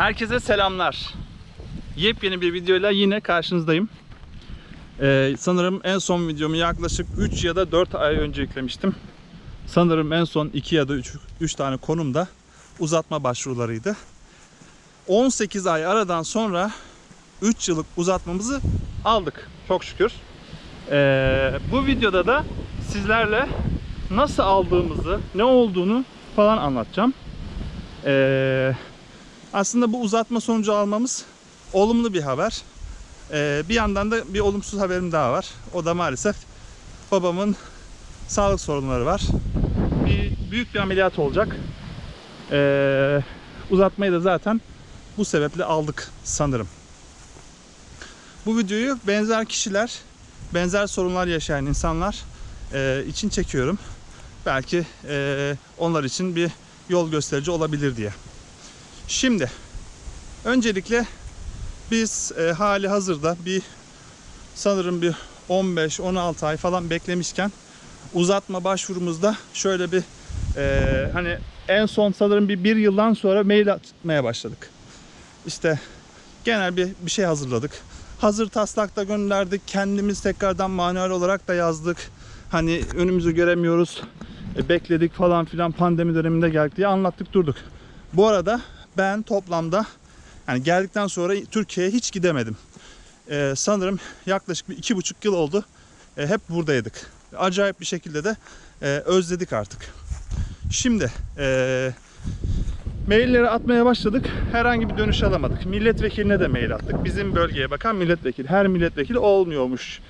Herkese selamlar. Yepyeni bir videoyla yine karşınızdayım. Ee, sanırım en son videomu yaklaşık 3 ya da 4 ay önce yüklemiştim. Sanırım en son 2 ya da 3, 3 tane konumda uzatma başvurularıydı. 18 ay aradan sonra 3 yıllık uzatmamızı aldık. Çok şükür. Ee, bu videoda da sizlerle nasıl aldığımızı, ne olduğunu falan anlatacağım. Ee, aslında bu uzatma sonucu almamız olumlu bir haber. Ee, bir yandan da bir olumsuz haberim daha var. O da maalesef babamın sağlık sorunları var. Bir büyük bir ameliyat olacak. Ee, uzatmayı da zaten bu sebeple aldık sanırım. Bu videoyu benzer kişiler, benzer sorunlar yaşayan insanlar e, için çekiyorum. Belki e, onlar için bir yol gösterici olabilir diye. Şimdi öncelikle biz e, hali hazırda bir sanırım bir 15-16 ay falan beklemişken uzatma başvurumuzda şöyle bir e, hani en son sanırım bir bir yıldan sonra mail atmaya başladık. İşte genel bir bir şey hazırladık. Hazır taslakta gönderdik. Kendimiz tekrardan manuel olarak da yazdık. Hani önümüzü göremiyoruz. E, bekledik falan filan pandemi döneminde geldik diye anlattık durduk. Bu arada ben toplamda yani geldikten sonra Türkiye'ye hiç gidemedim. Ee, sanırım yaklaşık bir iki buçuk yıl oldu. Ee, hep buradaydık. Acayip bir şekilde de e, özledik artık. Şimdi e, mailleri atmaya başladık. Herhangi bir dönüş alamadık. Milletvekiline de mail attık. Bizim bölgeye bakan milletvekili. Her milletvekili olmuyormuş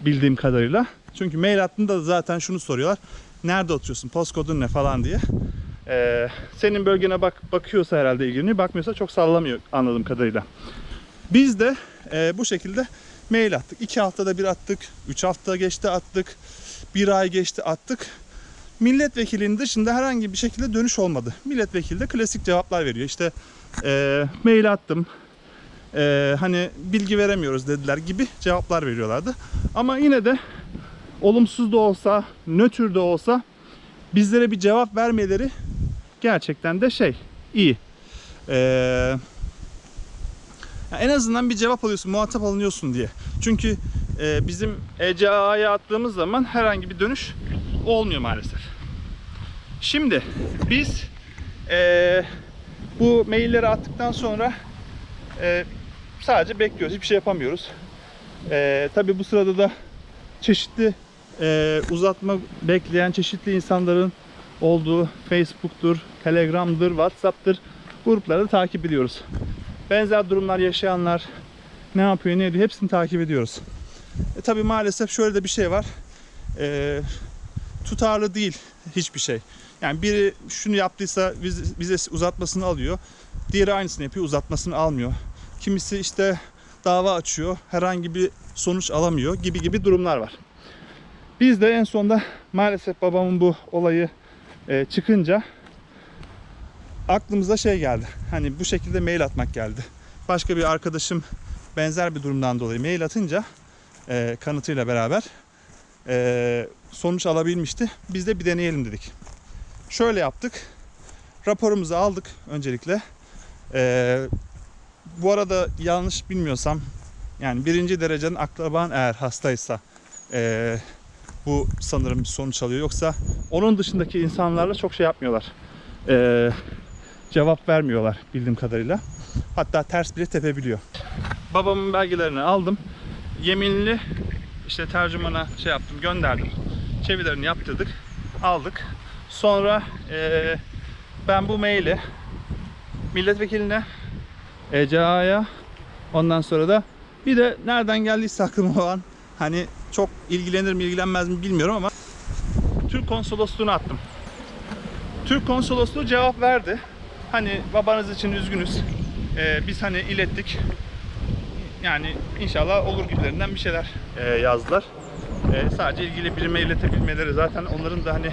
bildiğim kadarıyla. Çünkü mail attığında da zaten şunu soruyorlar. Nerede oturuyorsun? Postkodun ne falan diye. Ee, senin bölgene bak bakıyorsa herhalde ilgileniyor. Bakmıyorsa çok sallamıyor anladığım kadarıyla. Biz de e, bu şekilde mail attık. İki haftada bir attık. Üç hafta geçti attık. Bir ay geçti attık. Milletvekilinin dışında herhangi bir şekilde dönüş olmadı. Milletvekili de klasik cevaplar veriyor. İşte e, mail attım. E, hani bilgi veremiyoruz dediler gibi cevaplar veriyorlardı. Ama yine de olumsuz da olsa, nötr de olsa bizlere bir cevap vermeleri gerçekten de şey iyi. Ee, en azından bir cevap alıyorsun, muhatap alınıyorsun diye. Çünkü e, bizim ECA'ya attığımız zaman herhangi bir dönüş olmuyor maalesef. Şimdi biz e, bu mailleri attıktan sonra e, sadece bekliyoruz. Hiçbir şey yapamıyoruz. E, tabii bu sırada da çeşitli e, uzatma bekleyen çeşitli insanların olduğu Facebook'tur, Telegram'dır, WhatsApp'tır grupları da takip ediyoruz. Benzer durumlar yaşayanlar ne yapıyor, ne ediyor hepsini takip ediyoruz. E tabi maalesef şöyle de bir şey var. E, tutarlı değil hiçbir şey. Yani biri şunu yaptıysa vizesi uzatmasını alıyor. Diğeri aynısını yapıyor, uzatmasını almıyor. Kimisi işte dava açıyor, herhangi bir sonuç alamıyor gibi gibi durumlar var. Biz de en sonda maalesef babamın bu olayı e, çıkınca aklımıza şey geldi. Hani bu şekilde mail atmak geldi. Başka bir arkadaşım benzer bir durumdan dolayı mail atınca e, kanıtıyla beraber e, sonuç alabilmişti. Biz de bir deneyelim dedik. Şöyle yaptık. Raporumuzu aldık öncelikle. Bu arada yanlış bilmiyorsam yani birinci derecenin akraban eğer hastaysa e, bu sanırım sonuç alıyor. Yoksa onun dışındaki insanlarla çok şey yapmıyorlar. Ee, cevap vermiyorlar bildiğim kadarıyla. Hatta ters bile tepebiliyor. Babamın belgelerini aldım. Yeminli işte tercümana şey yaptım gönderdim. Çevirilerini yaptırdık. Aldık. Sonra ee, ben bu maili milletvekiline ECA'ya ondan sonra da bir de nereden geldiyse aklıma olan hani çok ilgilenir mi ilgilenmez mi bilmiyorum ama Türk konsolosluğuna attım. Türk konsolosluğu cevap verdi. Hani babanız için üzgünüz. Ee, biz hani ilettik. Yani inşallah olur gibilerinden bir şeyler e, yazdılar. E, sadece ilgili birime iletebilmeleri zaten onların da hani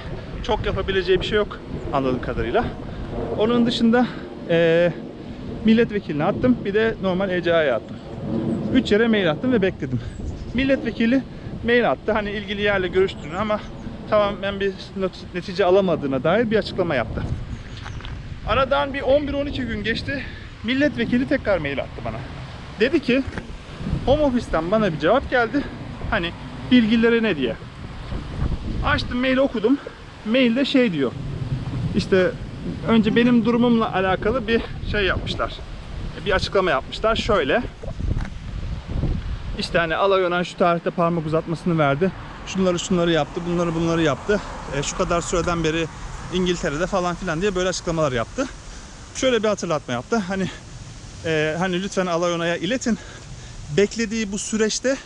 çok yapabileceği bir şey yok anladığım kadarıyla. Onun dışında e, milletvekiline attım. Bir de normal ECA'ya attım. 3 yere mail attım ve bekledim. Milletvekili mail attı. Hani ilgili yerle görüştüğünü ama tamamen bir netice alamadığına dair bir açıklama yaptı. Aradan bir 11-12 gün geçti. milletvekili tekrar mail attı bana. Dedi ki home office'ten bana bir cevap geldi. Hani bilgileri ne diye. Açtım maili okudum. Mailde şey diyor. İşte önce benim durumumla alakalı bir şey yapmışlar. Bir açıklama yapmışlar. Şöyle. İşte hani alay önen şu tarihte parmak uzatmasını verdi. Şunları şunları yaptı, bunları bunları yaptı. E, şu kadar süreden beri İngiltere'de falan filan diye böyle açıklamalar yaptı. Şöyle bir hatırlatma yaptı. Hani e, hani lütfen alay onaya iletin. Beklediği bu süreçte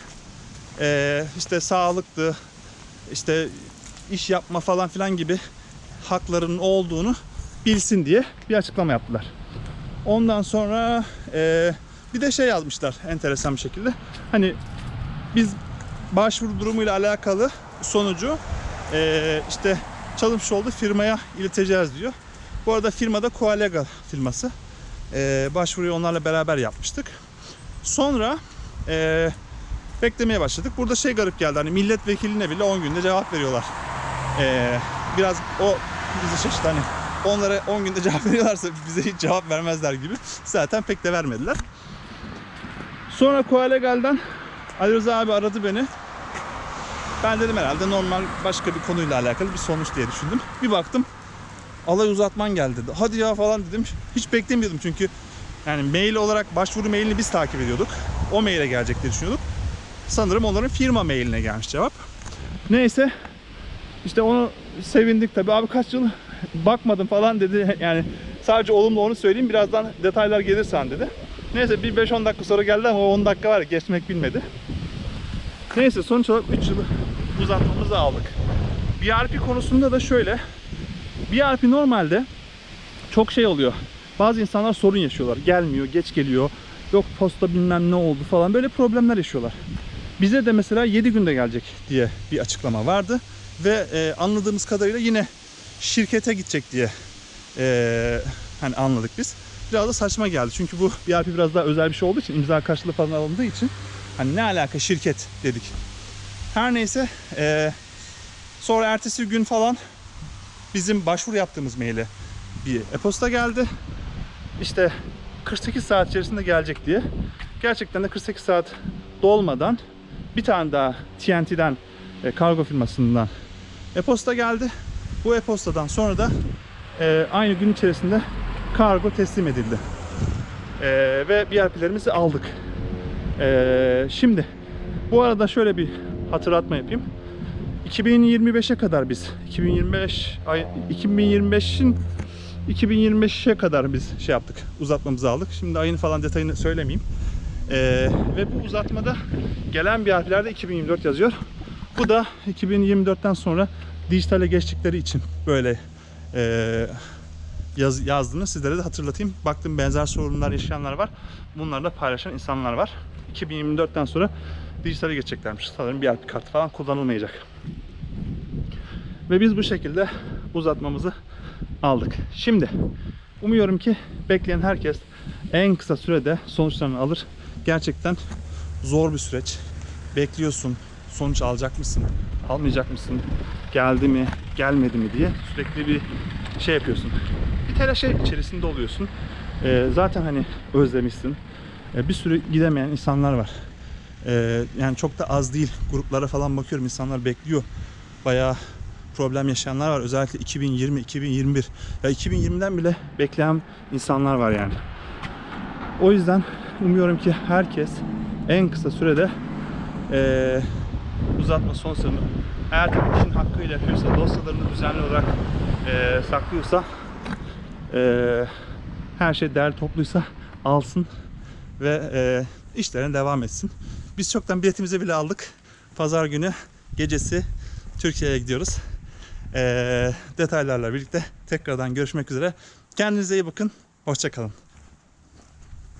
e, işte sağlıklı, işte iş yapma falan filan gibi haklarının olduğunu bilsin diye bir açıklama yaptılar. Ondan sonra e, bir de şey yazmışlar enteresan bir şekilde. Hani biz başvuru durumuyla alakalı sonucu e, işte çalışmış olduğu firmaya ileteceğiz diyor. Bu arada firmada Coalega firması. E, başvuruyu onlarla beraber yapmıştık. Sonra e, beklemeye başladık. Burada şey garip geldi. Hani milletvekiline bile 10 günde cevap veriyorlar. E, biraz o bizi şaşırttı. Hani onlara 10 günde cevap veriyorlarsa bize hiç cevap vermezler gibi. Zaten pek de vermediler. Sonra Koalegal'den Ali Rıza abi aradı beni. Ben dedim herhalde normal başka bir konuyla alakalı bir sonuç diye düşündüm. Bir baktım alay uzatman geldi. Hadi ya falan dedim. Hiç beklemiyordum çünkü yani mail olarak başvuru mailini biz takip ediyorduk. O maile gelecek diye düşünüyorduk. Sanırım onların firma mailine gelmiş cevap. Neyse işte onu sevindik tabii. Abi kaç yıl bakmadım falan dedi. Yani sadece olumlu onu söyleyeyim. Birazdan detaylar gelirsen dedi. Neyse bir 5-10 dakika sonra geldi ama o 10 dakika var geçmek bilmedi. Neyse sonuç olarak 3 yılı uzatmamızı aldık. BRP konusunda da şöyle. BRP normalde çok şey oluyor. Bazı insanlar sorun yaşıyorlar. Gelmiyor, geç geliyor. Yok posta bilmem ne oldu falan. Böyle problemler yaşıyorlar. Bize de mesela 7 günde gelecek diye bir açıklama vardı. Ve e, anladığımız kadarıyla yine şirkete gidecek diye e, hani anladık biz. Biraz da saçma geldi. Çünkü bu BRP biraz daha özel bir şey olduğu için imza karşılığı falan alındığı için hani ne alaka şirket dedik. Her neyse e, sonra ertesi gün falan bizim başvuru yaptığımız maile bir e-posta geldi. İşte 48 saat içerisinde gelecek diye. Gerçekten de 48 saat dolmadan bir tane daha TNT'den e, kargo firmasından e-posta geldi. Bu e-postadan sonra da e, aynı gün içerisinde kargo teslim edildi. E, ve BRP'lerimizi aldık. E, şimdi bu arada şöyle bir hatırlatma yapayım. 2025'e kadar biz 2025 ay 2025'in 2025'e kadar biz şey yaptık. Uzatmamızı aldık. Şimdi ayını falan detayını söylemeyeyim. Ee, ve bu uzatmada gelen bir harflerde 2024 yazıyor. Bu da 2024'ten sonra dijitale geçtikleri için böyle e, yaz, yazdığını sizlere de hatırlatayım. Baktım benzer sorunlar yaşayanlar var. Bunları da paylaşan insanlar var. 2024'ten sonra dijitale geçeceklermiş. Sanırım bir harf kartı falan kullanılmayacak. Ve biz bu şekilde uzatmamızı aldık. Şimdi umuyorum ki bekleyen herkes en kısa sürede sonuçlarını alır. Gerçekten zor bir süreç. Bekliyorsun. Sonuç alacak mısın? Almayacak mısın? Geldi mi? Gelmedi mi diye sürekli bir şey yapıyorsun. Bir telaş içerisinde oluyorsun. Ee, zaten hani özlemişsin. Ee, bir sürü gidemeyen insanlar var. Ee, yani çok da az değil. Gruplara falan bakıyorum. insanlar bekliyor. Bayağı problem yaşayanlar var. Özellikle 2020, 2021. Ya 2020'den bile bekleyen insanlar var yani. O yüzden umuyorum ki herkes en kısa sürede eee, uzatma son sınırını eğer tabii işin hakkıyla yapıyorsa, dosyalarını düzenli olarak eee, saklıyorsa eee, her şey değerli topluysa alsın ve eee işlerine devam etsin. Biz çoktan biletimizi bile aldık. Pazar günü gecesi Türkiye'ye gidiyoruz. Eee, detaylarla birlikte tekrardan görüşmek üzere. Kendinize iyi bakın. Hoşçakalın.